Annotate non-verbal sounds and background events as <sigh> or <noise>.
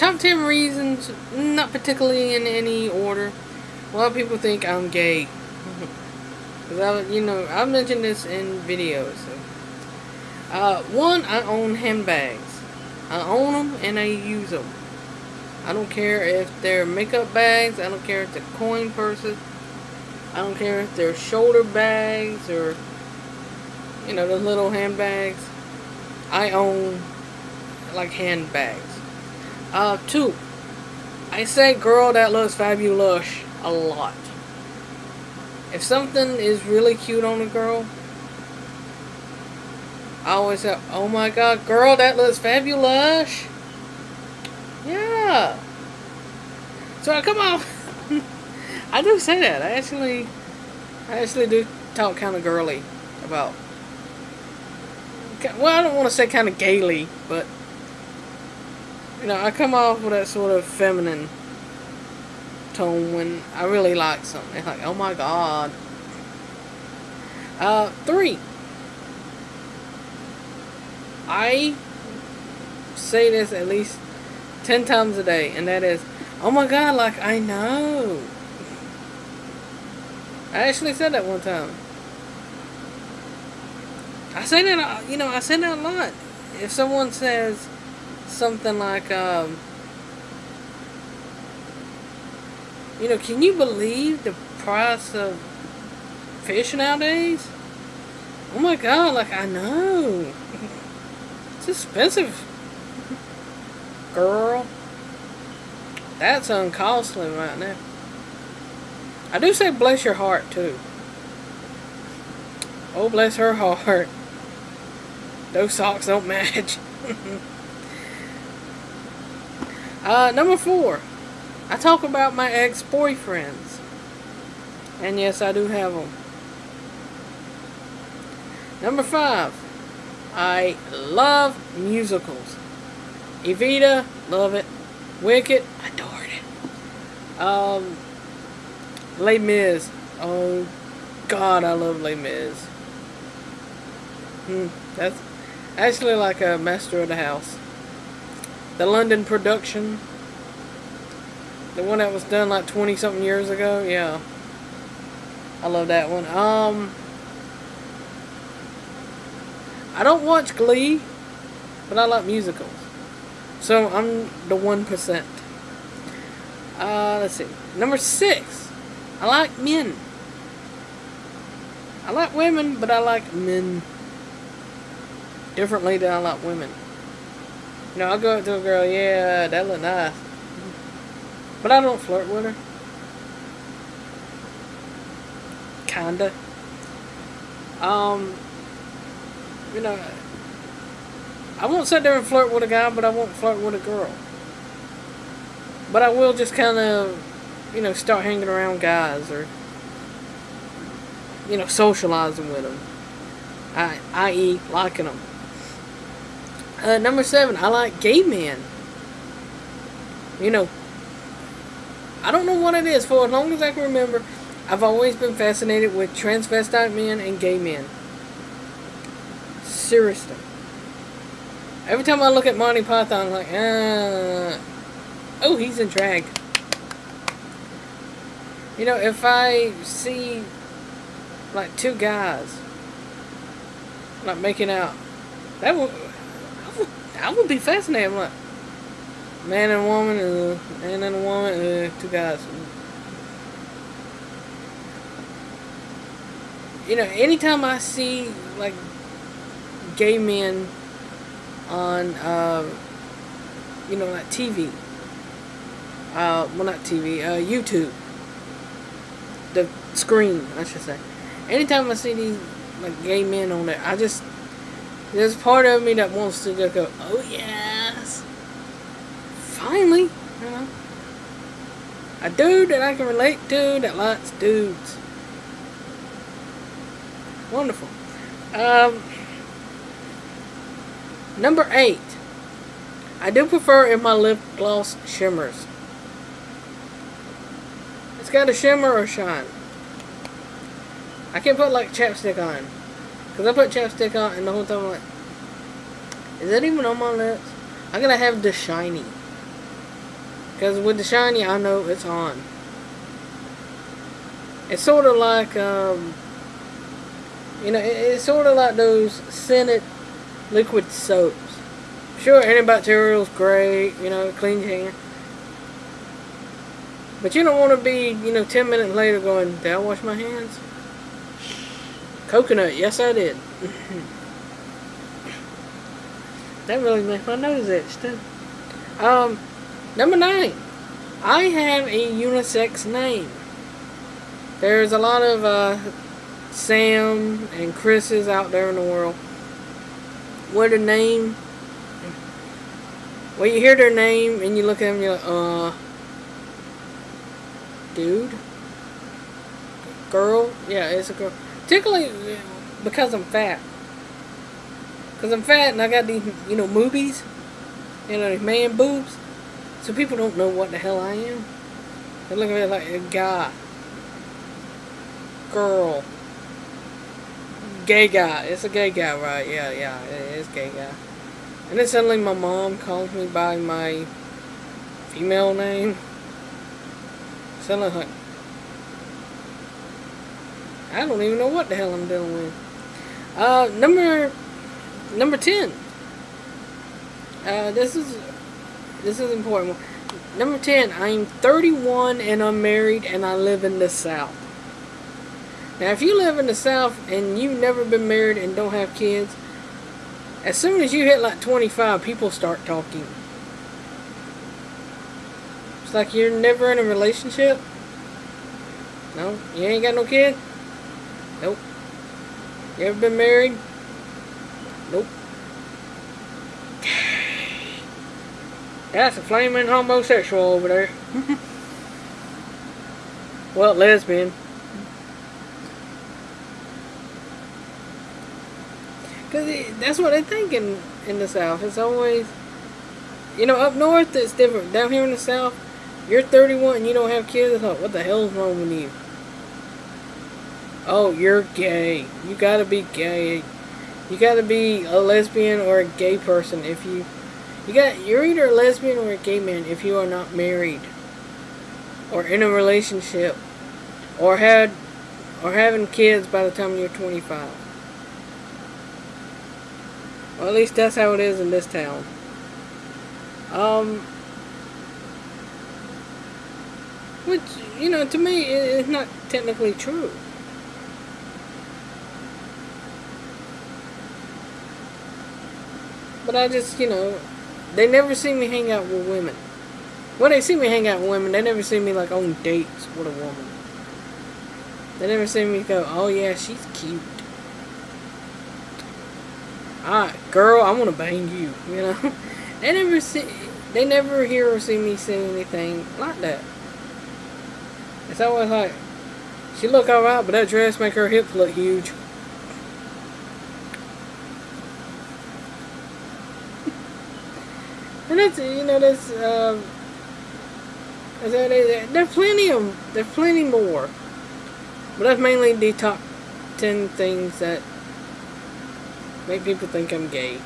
top 10 reasons, not particularly in any order. A lot of people think I'm gay. <laughs> Cause I, you know, I've mentioned this in videos. So. Uh, one, I own handbags. I own them and I use them. I don't care if they're makeup bags. I don't care if they're coin purses. I don't care if they're shoulder bags or, you know, the little handbags. I own, like, handbags. Uh, two, I say girl that looks fabulous a lot. If something is really cute on a girl, I always say, oh my god, girl, that looks fabulous. Yeah. So I come on. <laughs> I do say that. I actually, I actually do talk kind of girly about. Well, I don't want to say kind of gaily, but you know, I come off with that sort of feminine tone when I really like something. It's like, oh my god. Uh, three. I say this at least 10 times a day, and that is, oh my god, like, I know. I actually said that one time. I say that, you know, I say that a lot. If someone says something like, um, you know, can you believe the price of fish nowadays? Oh my god, like, I know. <laughs> It's expensive. Girl. That's uncostly right now. I do say bless your heart, too. Oh, bless her <laughs> heart. Those socks don't match. <laughs> uh, number four. I talk about my ex-boyfriends. And yes, I do have them. Number five. I love musicals. Evita, love it. Wicked, adored it. Um, Les Mis. Oh, God, I love Les Mis. Hmm, that's actually like a Master of the House. The London production. The one that was done like 20 something years ago. Yeah. I love that one. Um, I don't watch Glee, but I like musicals. So I'm the 1%. Uh, let's see. Number six. I like men. I like women, but I like men differently than I like women. Know, I'll go up to a girl, yeah, that look nice. But I don't flirt with her. Kinda. Um, you know, I won't sit there and flirt with a guy, but I won't flirt with a girl. But I will just kind of, you know, start hanging around guys or, you know, socializing with them. I, i.e., liking them. Uh, number seven, I like gay men. You know, I don't know what it is. For as long as I can remember, I've always been fascinated with transvestite men and gay men. Seriously. Every time I look at Monty Python, I'm like, uh, oh, he's in drag. You know, if I see, like, two guys, like, making out, that would, I would, be fascinated. Like, man and woman, uh, man and woman, uh, two guys. You know, anytime I see, like, gay men on, uh, you know, like TV. Uh, well, not TV, uh, YouTube. The screen, I should say. Anytime I see these, like, gay men on there, I just, there's part of me that wants to just go, oh, yes. Finally, you know. A dude that I can relate to that likes dudes. Wonderful. Um, Number 8. I do prefer if my lip gloss shimmers. It's got a shimmer or shine. I can't put like chapstick on. Because I put chapstick on and the whole time I'm like, is that even on my lips? I gotta have the shiny. Because with the shiny, I know it's on. It's sort of like, um, you know, it's sort of like those scented liquid soaps. Sure, antibacterial's great, you know, cleans your hand. But you don't want to be, you know, 10 minutes later going, did I wash my hands? Coconut, yes I did. <laughs> that really makes my nose itch too. Um, number nine. I have a unisex name. There's a lot of uh, Sam and Chris's out there in the world What a name, well, you hear their name and you look at them you're like, uh, dude, girl, yeah, it's a girl. Particularly uh, because I'm fat. Because I'm fat and I got these, you know, movies, you know, these man boobs. So people don't know what the hell I am. They look at me like a guy, girl, gay guy. It's a gay guy, right? Yeah, yeah, it is gay guy. And then suddenly my mom calls me by my female name. Suddenly like, I don't even know what the hell I'm dealing with. Uh, number, number 10. Uh, this is, this is important. Number 10, I'm 31 and I'm married and I live in the South. Now, if you live in the South and you've never been married and don't have kids, as soon as you hit like 25, people start talking. It's like you're never in a relationship. No, you ain't got no kid? Nope. You ever been married? Nope. <sighs> That's a flaming homosexual over there. <laughs> well, lesbian. Because that's what they think in, in the South. It's always, you know, up north it's different. Down here in the South, you're 31 and you don't have kids. It's like, what the hell's wrong with you? Oh, you're gay. You gotta be gay. You gotta be a lesbian or a gay person if you... You got, you're either a lesbian or a gay man if you are not married. Or in a relationship. Or had, or having kids by the time you're 25. Well, at least that's how it is in this town. Um, which, you know, to me, it's not technically true. But I just, you know, they never see me hang out with women. When they see me hang out with women, they never see me, like, on dates with a woman. They never see me go, oh, yeah, she's cute. Alright, girl, I want to bang you, <laughs> you know? they never see, they never hear or see me say anything like that. It's always like, she look alright, but that dress make her hips look huge. And that's, you know, that's, um, there's plenty of, there's plenty more. But that's mainly the top 10 things that make people think I'm gay.